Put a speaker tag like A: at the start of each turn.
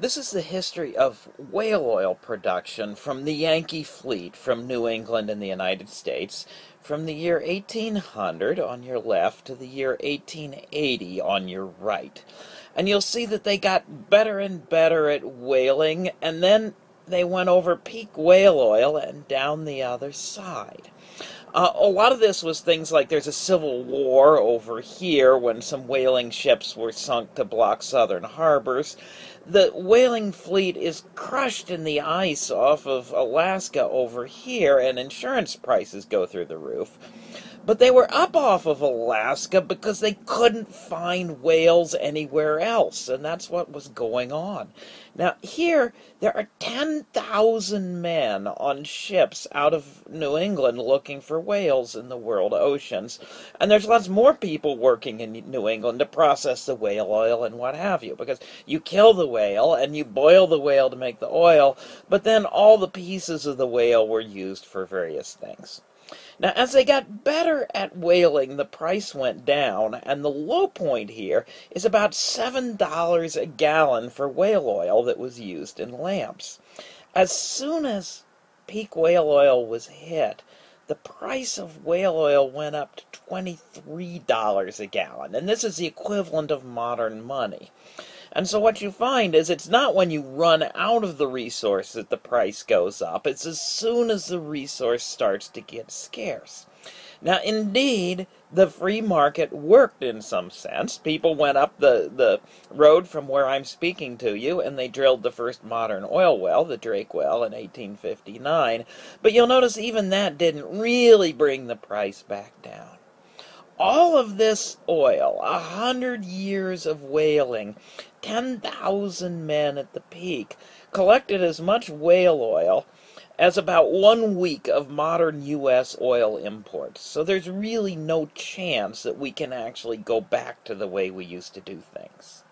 A: This is the history of whale oil production from the Yankee fleet from New England in the United States from the year 1800 on your left to the year 1880 on your right. And you'll see that they got better and better at whaling, and then they went over peak whale oil and down the other side. Uh, a lot of this was things like there's a civil war over here when some whaling ships were sunk to block southern harbors. The whaling fleet is crushed in the ice off of Alaska over here, and insurance prices go through the roof. But they were up off of Alaska because they couldn't find whales anywhere else, and that's what was going on. Now, here, there are 10,000 men on ships out of New England looking for whales in the world oceans, and there's lots more people working in New England to process the whale oil and what have you, because you kill the whale and you boil the whale to make the oil, but then all the pieces of the whale were used for various things. Now, as they got better at whaling, the price went down, and the low point here is about $7 a gallon for whale oil that was used in lamps. As soon as peak whale oil was hit, the price of whale oil went up to $23 a gallon, and this is the equivalent of modern money. And so what you find is it's not when you run out of the resource that the price goes up. It's as soon as the resource starts to get scarce. Now, indeed, the free market worked in some sense. People went up the, the road from where I'm speaking to you, and they drilled the first modern oil well, the Drake well, in 1859. But you'll notice even that didn't really bring the price back down all of this oil, a hundred years of whaling, 10,000 men at the peak, collected as much whale oil as about one week of modern U.S. oil imports. So there's really no chance that we can actually go back to the way we used to do things.